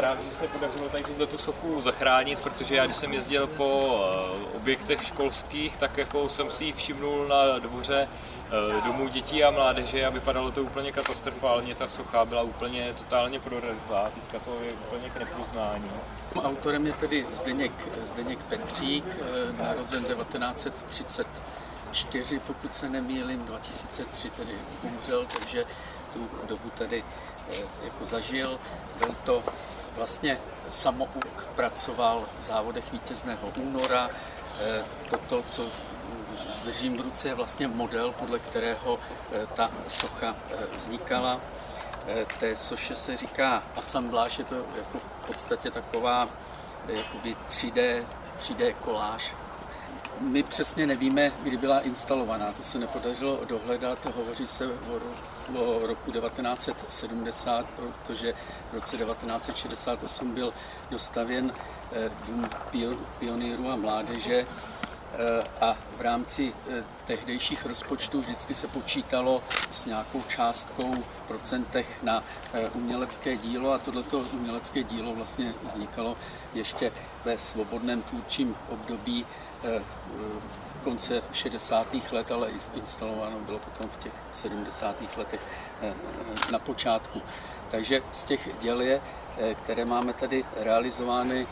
rád, že se podařilo tady tu sochu zachránit, protože já když jsem jezdil po eh, objektech školských, tak jako jsem si ji všimnul na dvoře eh, domů dětí a mládeže a vypadalo to úplně katastrofálně, ta socha byla úplně totálně prorezlá, teďka to je úplně k nepoznání. Autorem je tedy Zdeněk, Zdeněk Petřík, eh, narozen 1934, pokud se nemýlím, 2003 tedy umřel, takže tu dobu tady jako zažil. Byl to vlastně samouk, pracoval v závodech vítězného února. Eh, Toto, co držím v ruce, je vlastně model, podle kterého ta socha vznikala. Té soše se říká asambláž, je to jako v podstatě taková jakoby 3D, 3D koláž. My přesně nevíme, kdy byla instalovaná, to se nepodařilo dohledat, hovoří se o, o roku 1970, protože v roce 1968 byl dostavěn Dům pionýrů a mládeže. Eh, a v rámci eh, tehdejších rozpočtů vždycky se počítalo s nějakou částkou v procentech na eh, umělecké dílo a tohleto umělecké dílo vlastně vznikalo ještě ve svobodném tvůrčím období konce 60. let, ale instalováno bylo potom v těch 70. letech na počátku. Takže z těch děl je, které máme tady realizovány,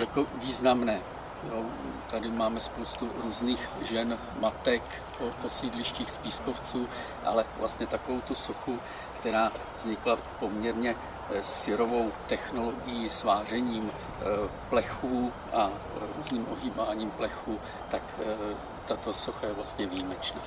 jako významné. Jo, tady máme spoustu různých žen, matek po, po sídlištích spískovců, ale vlastně takovou tu sochu, která vznikla poměrně eh, syrovou technologií, svářením eh, plechů a různým ohýbáním plechů, tak tato socha je vlastně výjimečná.